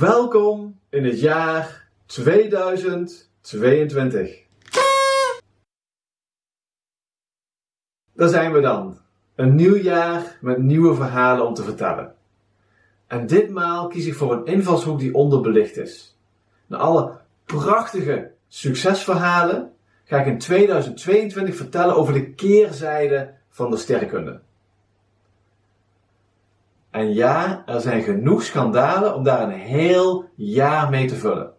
Welkom in het jaar 2022. Daar zijn we dan. Een nieuw jaar met nieuwe verhalen om te vertellen. En ditmaal kies ik voor een invalshoek die onderbelicht is. Na alle prachtige succesverhalen ga ik in 2022 vertellen over de keerzijde van de sterrenkunde. En ja, er zijn genoeg schandalen om daar een heel jaar mee te vullen.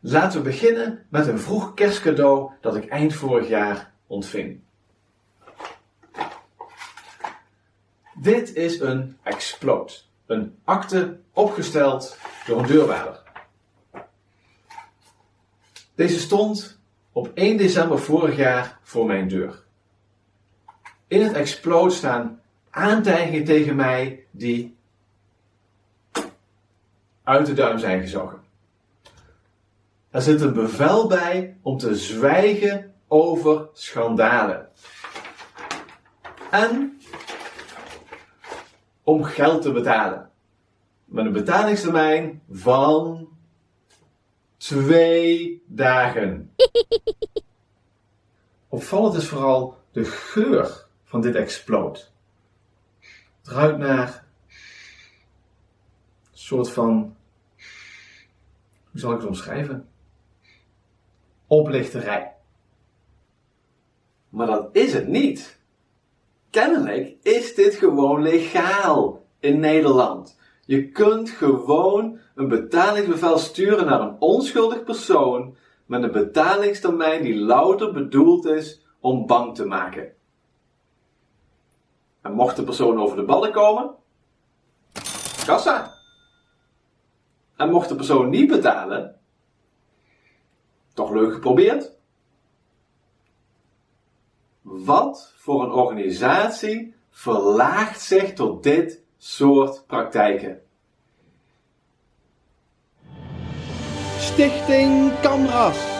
Laten we beginnen met een vroeg kerstcadeau dat ik eind vorig jaar ontving. Dit is een Explode, een akte opgesteld door een deurwaarder. Deze stond op 1 december vorig jaar voor mijn deur. In het Explode staan aantijgingen tegen mij die uit de duim zijn gezogen. Er zit een bevel bij om te zwijgen over schandalen. En om geld te betalen. Met een betalingstermijn van twee dagen. Opvallend is vooral de geur van dit explode. Ruikt naar een soort van, hoe zal ik het omschrijven? Oplichterij. Maar dat is het niet. Kennelijk is dit gewoon legaal in Nederland. Je kunt gewoon een betalingsbevel sturen naar een onschuldig persoon met een betalingstermijn die louter bedoeld is om bang te maken. En mocht de persoon over de ballen komen, kassa. En mocht de persoon niet betalen, toch leuk geprobeerd. Wat voor een organisatie verlaagt zich tot dit soort praktijken? Stichting Camras.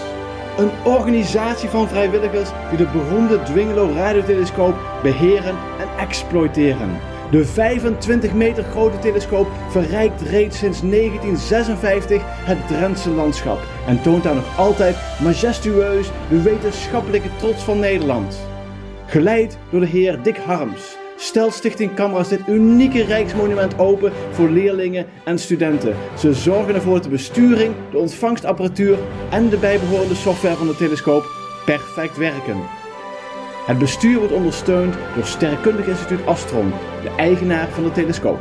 Een organisatie van vrijwilligers die de beroemde Dwingelo radiotelescoop beheren en exploiteren. De 25 meter grote telescoop verrijkt reeds sinds 1956 het Drentse landschap en toont daar nog altijd majestueus de wetenschappelijke trots van Nederland. Geleid door de heer Dick Harms stelt Stichting Camras dit unieke rijksmonument open voor leerlingen en studenten. Ze zorgen ervoor dat de besturing, de ontvangstapparatuur en de bijbehorende software van de telescoop perfect werken. Het bestuur wordt ondersteund door Sterrenkundig Instituut Astron, de eigenaar van de telescoop.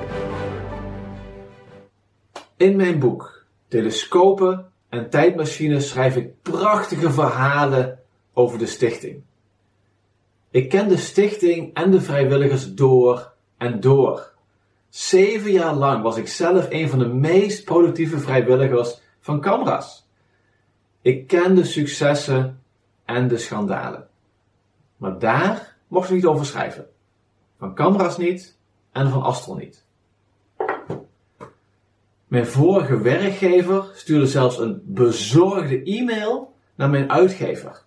In mijn boek Telescopen en Tijdmachines schrijf ik prachtige verhalen over de stichting. Ik ken de stichting en de vrijwilligers door en door. Zeven jaar lang was ik zelf een van de meest productieve vrijwilligers van Camras. Ik ken de successen en de schandalen. Maar daar mocht ik niet over schrijven. Van Camras niet en van Astron niet. Mijn vorige werkgever stuurde zelfs een bezorgde e-mail naar mijn uitgever.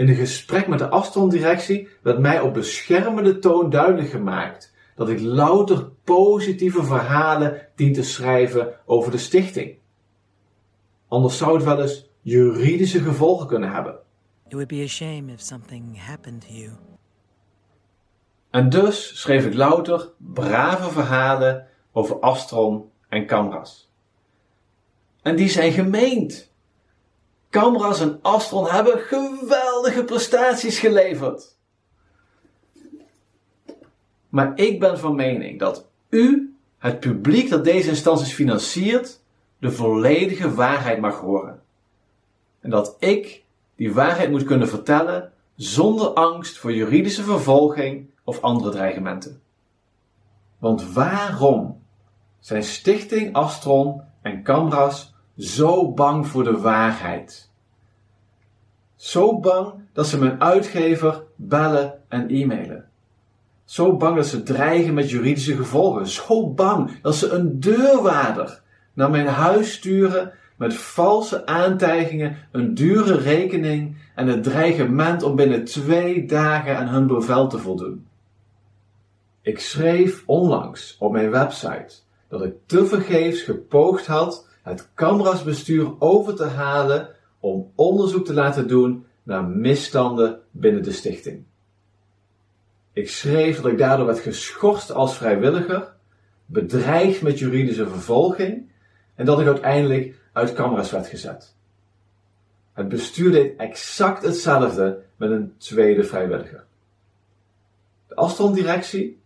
In een gesprek met de Astron-directie werd mij op beschermende toon duidelijk gemaakt dat ik louter positieve verhalen dien te schrijven over de stichting. Anders zou het wel eens juridische gevolgen kunnen hebben. It would be a shame if something happened to you. En dus schreef ik louter brave verhalen over Astron en Camras. En die zijn gemeend. Camras en Astron hebben geweldige prestaties geleverd. Maar ik ben van mening dat u, het publiek dat deze instanties financiert, de volledige waarheid mag horen. En dat ik die waarheid moet kunnen vertellen zonder angst voor juridische vervolging of andere dreigementen. Want waarom zijn Stichting Astron en Camras zo bang voor de waarheid? Zo bang dat ze mijn uitgever bellen en e-mailen. Zo bang dat ze dreigen met juridische gevolgen. Zo bang dat ze een deurwaarder naar mijn huis sturen met valse aantijgingen, een dure rekening en het dreigement om binnen twee dagen aan hun bevel te voldoen. Ik schreef onlangs op mijn website dat ik tevergeefs gepoogd had het Camras-bestuur over te halen om onderzoek te laten doen naar misstanden binnen de stichting. Ik schreef dat ik daardoor werd geschorst als vrijwilliger, bedreigd met juridische vervolging en dat ik uiteindelijk uit Camras werd gezet. Het bestuur deed exact hetzelfde met een tweede vrijwilliger. De Astron-directie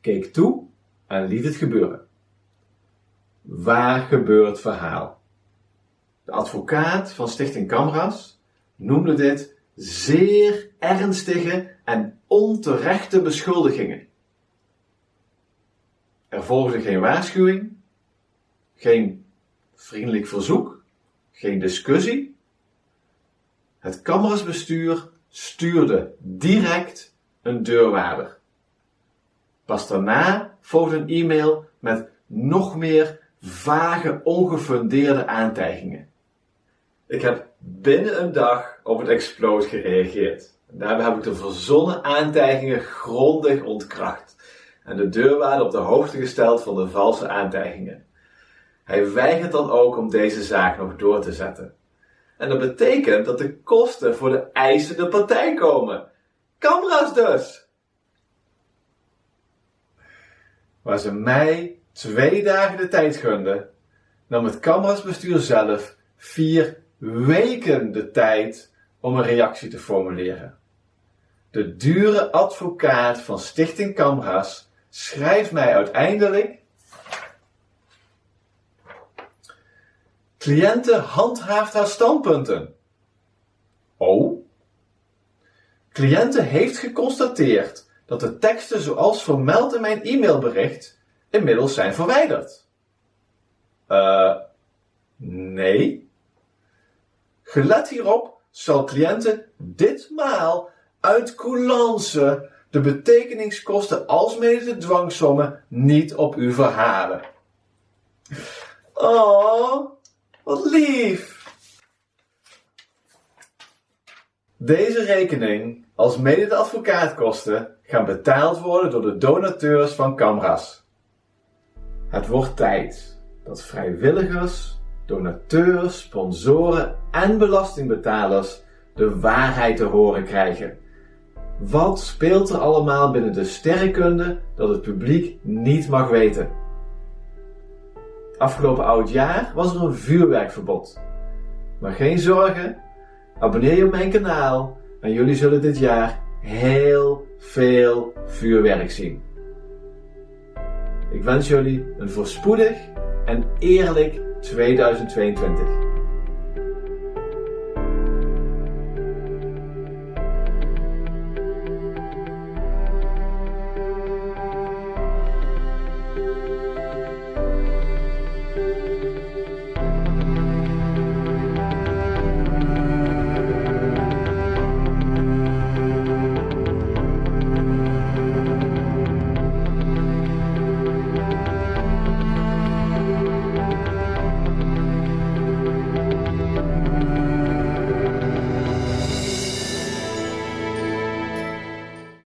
keek toe en liet het gebeuren. Waar gebeurt verhaal? De advocaat van Stichting Camras noemde dit zeer ernstige en onterechte beschuldigingen. Er volgde geen waarschuwing, geen vriendelijk verzoek, geen discussie. Het Camerasbestuur stuurde direct een deurwaarder. Pas daarna volgde een e-mail met nog meer vage, ongefundeerde aantijgingen. Ik heb binnen een dag op het exploot gereageerd. Daarbij heb ik de verzonnen aantijgingen grondig ontkracht en de deurwaarder op de hoogte gesteld van de valse aantijgingen. Hij weigert dan ook om deze zaak nog door te zetten. En dat betekent dat de kosten voor de eisende partij komen. Camera's dus! Waar ze mij twee dagen de tijd gunden, nam het Camrasbestuur zelf vier weken de tijd om een reactie te formuleren. De dure advocaat van Stichting Camras schrijft mij uiteindelijk Cliënte handhaaft haar standpunten. Oh? Cliënte heeft geconstateerd dat de teksten zoals vermeld in mijn e-mailbericht inmiddels zijn verwijderd. Uh, nee. Gelet hierop zal cliënten ditmaal uit coulance de betekeningskosten alsmede de dwangsommen niet op u verhalen. Oh, wat lief! Deze rekening, als mede de advocaatkosten, gaan betaald worden door de donateurs van Camras. Het wordt tijd dat vrijwilligers, donateurs, sponsoren en belastingbetalers de waarheid te horen krijgen. Wat speelt er allemaal binnen de sterrenkunde dat het publiek niet mag weten? Afgelopen oud jaar was er een vuurwerkverbod. Maar geen zorgen, abonneer je op mijn kanaal en jullie zullen dit jaar heel veel vuurwerk zien. Ik wens jullie een voorspoedig en eerlijk 2022.